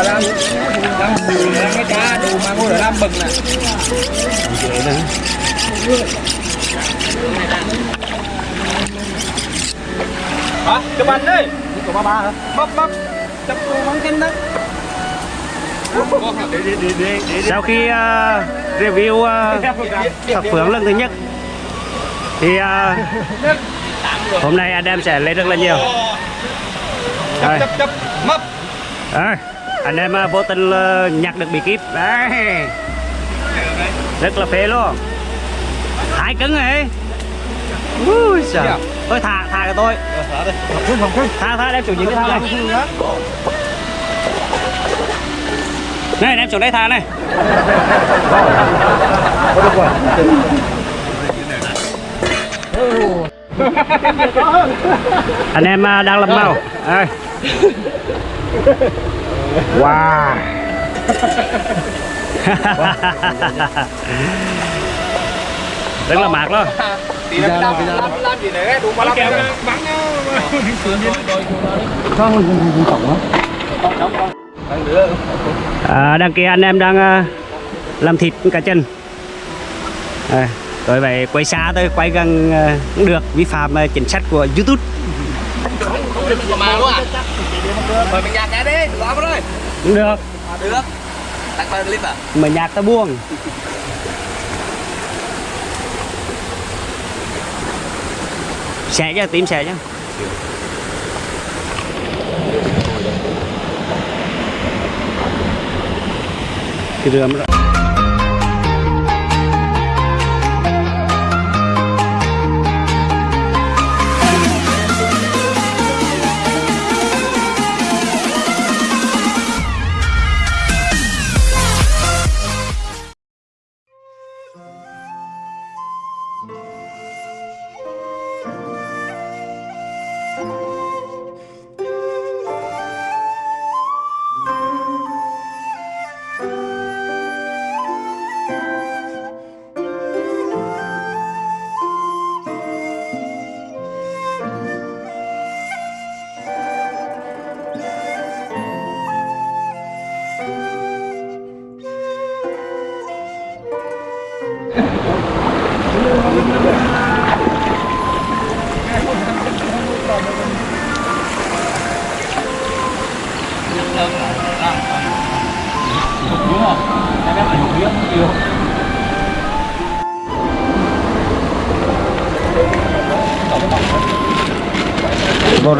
bà làm làm bùi làm cái cá đồ mà ngồi ở làm bừng nè hả chụp anh đi của ba ba hả bắp bắp chụp bắn kinh đấy sau khi uh, review uh, thập phượng lần thứ nhất thì uh, hôm nay em sẽ lấy rất là nhiều. Chụp chụp mập. Đấy, anh em uh, vô tình nhặt được bí kíp. Đấy. Rất là phê luôn. Hai cứng này ui trời thôi thả thả cho tôi. Thả thả đem chủ những cái thả này này đem xuống đây thả này. Anh em à, đang làm màu. Đây wow. Rất là làm làm làm gì nữa đủ mà làm bắn à, đằng kia anh em đang à, làm thịt cá chân. À, tôi phải quay xa tôi quay gần à, cũng được. Vi phạm chính sách của youtube à mời mình nhạc cái đi làm rồi cũng được. Được. Tặng vào clip à? Mà nhạc ta buông xẻ cho tím xẻ chứ cái rượm đó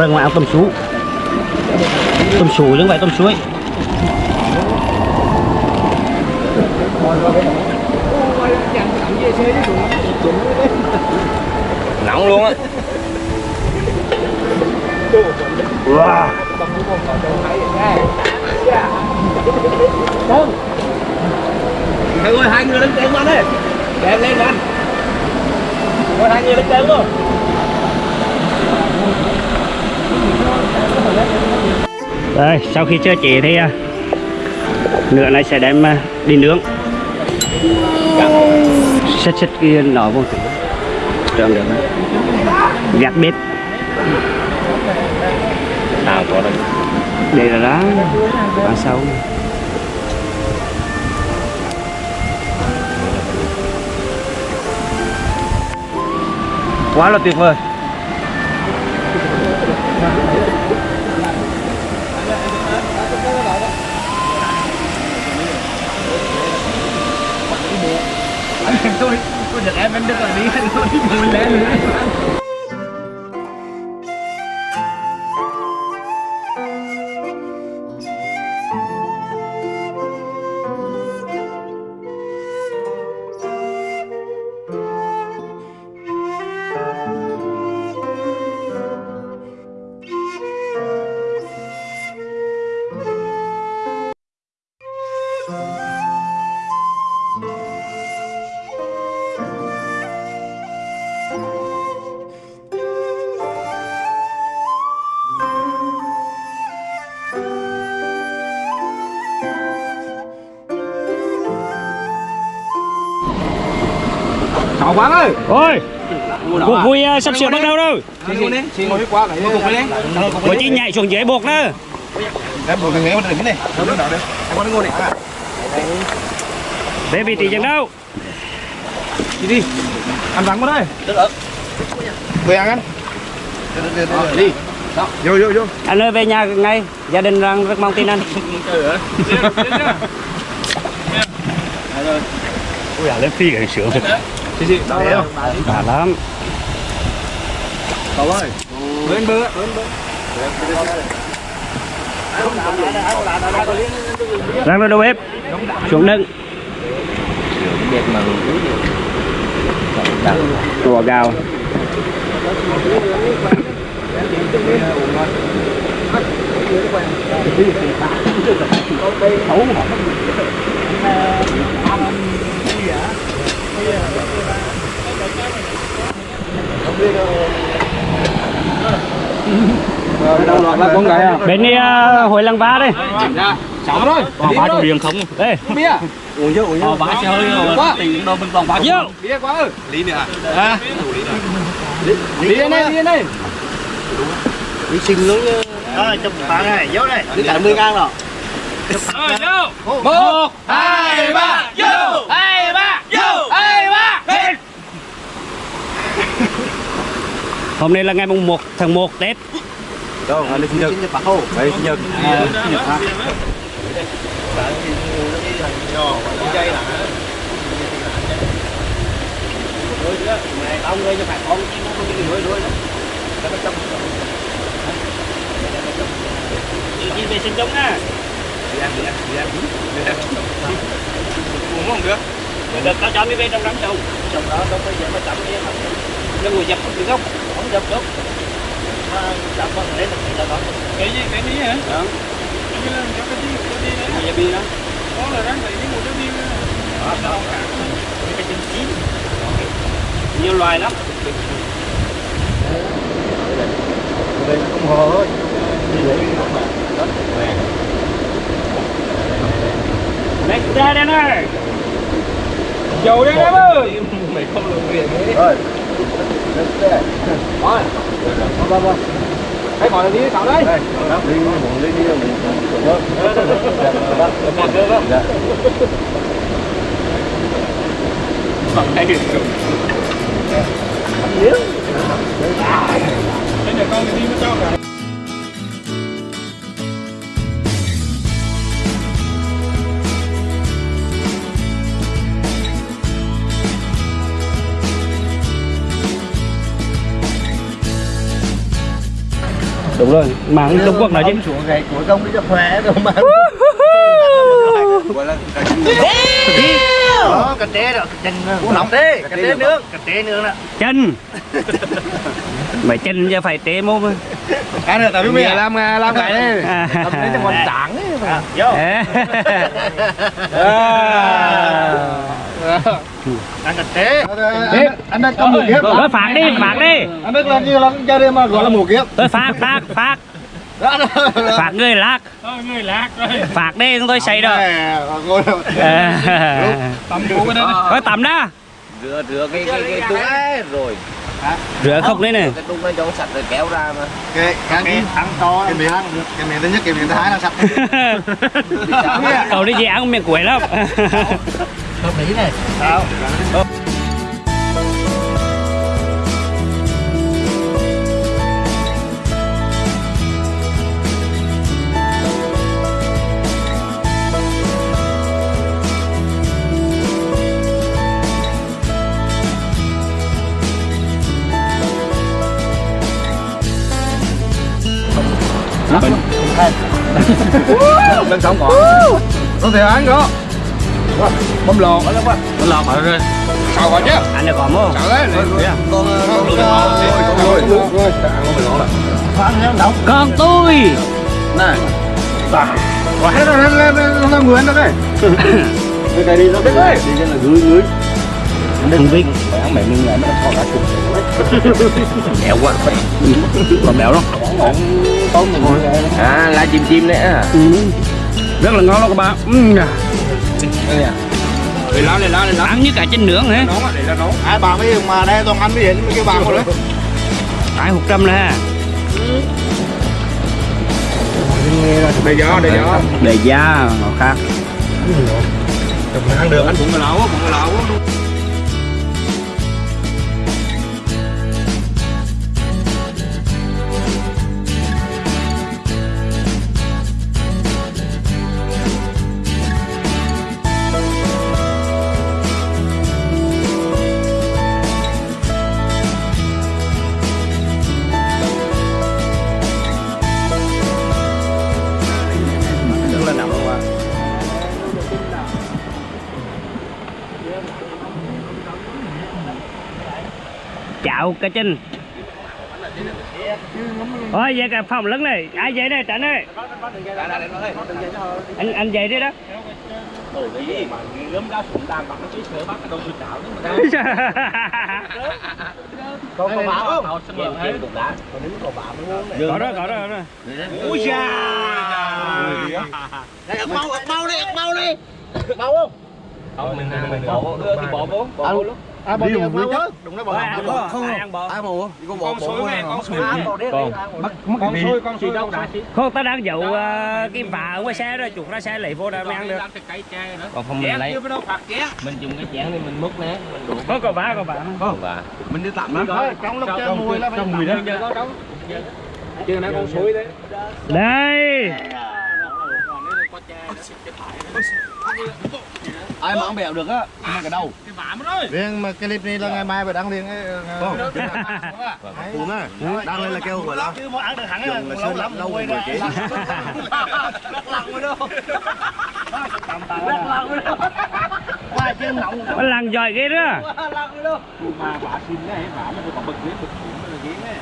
rừng mà ăn tôm sú tôm sú chứ không phải tôm suối nóng luôn á. Wow. Thằng ơi, hai người lên trên anh ơi Đem lên anh. Ôi, hai người lên trên luôn Đây, sau khi chưa chế thì à, nửa này sẽ đem à, đi nướng. Xích xích cái nọ vô trơn được gạt bếp. Nào, có đây đây là đó ăn sâu. Quá là tuyệt vời tôi tôi giật em em đứng là đi tôi đi lên Chào quán ơi. Ôi. Cuộc vui à, sắp sửa bắt đầu đâu. Xin ngồi đi, xin ngồi đi. Qua cái Cùng đi. Có chi nhảy xuống dưới buộc đó. Em buồn thằng nghe mà đừng này. Không được được. Em có ngồi. Để trí chân đâu? Đi đi. Ăn vắng vào đây. Được rồi. Về ăn ăn. Đi. Vô vô vô. Anh ơi về nhà ngay. Gia đình đang rất mong tin anh. Ui à lên phi cái sướng thật Chị chị, đau không? Đã lắm Cậu ơi. Lên bơ, lên bơ. Đang vào đầu bếp Xuống đựng Cua gạo Đâu loạt là con gái à? Bên đi uh, hồi lăng ba đây Sáu thôi. Bỏ ba chủ điện không Đây Bia. Uống chưa, uống chưa. bá chơi rồi Quá. tiền đâu bên toàn bá Vô Bia quá ơi. Lý nữa à? Lý đây này, lý đây. Rồi chụp bạn này vô đây Đi cả 10 ngàn rồi Một, hai, ba, vô. Hai, ba, vô. Hai, ba. Lên. Hôm nay là ngày mùng 1 tháng 1 Tết Đâu, là sinh nhật. Nhật Bản Hồ Đấy, sinh nhật. Sinh nhật đi Ông đi cho đi con Đi ăn. Đi ăn. Đi nuôi đi lắm Đi vệ sinh đi nha Uống không được. Được tao cho đi về trong đám trâu Trong đó đâu đi giờ đi chậm đi mà nó ngồi dập được không Không dập được Nó chậm con lấy được cái đó Cái gì, cái gì hả? Đó Cái là cái gì, cái gì đấy. Dập đi đó Đó là rắn này với một cái viên. Cái chân chín Nhiều loài lắm Đây là không hồ thôi. Lấy ra đây này Dầu đây em ơi. Mày không lượng tiền đấy. Rồi. Rồi. Vâng vâng. Hãy gọi là đi sao đấy. Đây, đi muốn đi đi muốn. Vâng. Vâng. Dạ. Đây là con đi với cháu cả. Đúng rồi, mang Trung Quốc nói chứ. Xuống gầy của công đi cho khỏe rồi mà. Gọi là Đó, cà té đó, chân nóng cà té nướng Cà té nướng đó. Chân. Mày chân cho phải mô mà. Ăn được tao biết mày làm làm cái đấy. Làm đấy cho con trắng ấy. À, Vô Ăn cà té Tiếp, anh đang cầm một kiếp. Thôi phạt đi, phạt đi. Anh biết là như là chơi đây mà gọi là một kiếp. Tôi phạt, phạt, phạt. Phạt người lạc người lạc rồi. Phạt đi, chúng tôi xây đủ cái đây. Thôi tắm đó Rửa rửa cái cái cái ấy rồi. Rửa không đấy nè. Cái tung nó cho sạch rồi kéo ra mà. Cái cái thắng to cái miệng cái miệng thứ nhất cái miệng thứ hai là sạch. Cậu đi gì ăn miệng quẩy lắm Hợp lý này. Sao? Lên sống còn. Có thể ăn đó. Bấm lò. Bấm lò phải rồi. Sao gọi chứ? Anh được có mô Sao đấy? Con con Rồi, rồi, rồi. Con tôi Này. Rồi hết rồi, lên lên lên lên người đó đây. Cái đi nó biết đấy. Đi là gửi gửi. Thằng Vinh Ăn mẹ mình lại nó thò cả chục. Béo quá Còn Tôm thì ngồi đây. À lá chim chim đấy à ừ. Rất là ngon luôn các bạn ừ. Đây à. Để lá, để lá. Ăn như cả chân nướng hả Nóng á, để nóng. Ai bà mấy mà đây toàn ăn mới hiện mấy cái bà một đấy. Cái hụt trăm nè để gió để gió để da nó khác ăn được anh cũng là lẩu cũng là lẩu chào cá chinh ôi vậy cả phòng lớn này. Ai vậy đây? Tránh ơi. Anh anh vậy đấy đó. Có có bảo không có đó có đó. Ui da. Đây, ớt mau, ớt mau đi, ớt mau đi. Mau. Không? mình mình bỏ thì bỏ vô bỏ lúc À, bỏ đi, ớt mau á. Đúng đấy, bỏ Ai ăn bò không ăn bò Ai bò? Có bò, con bò bò. con sối À, này bò đi, con đi, ăn bò. con sối con sối đâu đã không ta đang dụ ờ, cái vả ở ngoài xe rồi chuột ra xe lấy vô đó mới ăn được còn không mình lấy mình dùng cái chén này mình múc nè mình đổ có có vả có và mình đi tạm đó trong lúc chơi mùi là phải trong mùi đó chưa nãy con sối đấy đây Ai mà ăn bèo được á, mà cái đầu. Riêng mà cái clip này là ngày mai phải đăng liền ấy. Không. Cuốn á, đăng lên là kêu gọi là. Chứ mà ăn được hẳn là lâu lắm lâu rồi chế. Qua trên nọng nó lằn giỏi ghê đó. Mà bà xin đấy bà nó còn bực ghế bực nó là này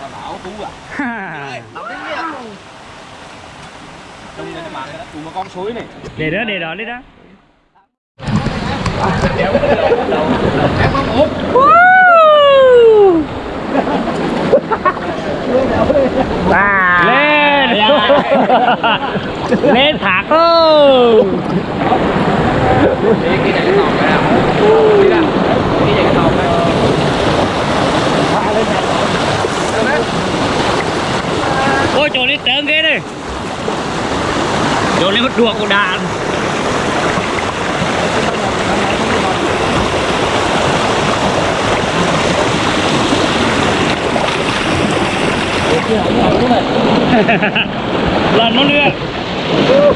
bà bảo tú à trong đây mà tụ mà con suối này. Để đó để đó đi đó. Lên. Lên thạc luôn ôi chỗ đi trơn ghê đi chỗ này mất đùa của đàn lần nó nữa bật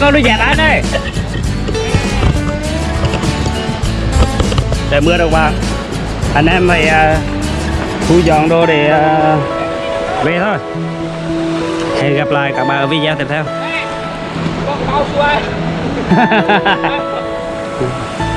con đi dẹp anh đây trời mưa đâu qua anh em phải uh, thu dọn đồ để uh, về thôi. Hẹn gặp lại các bạn ở video tiếp theo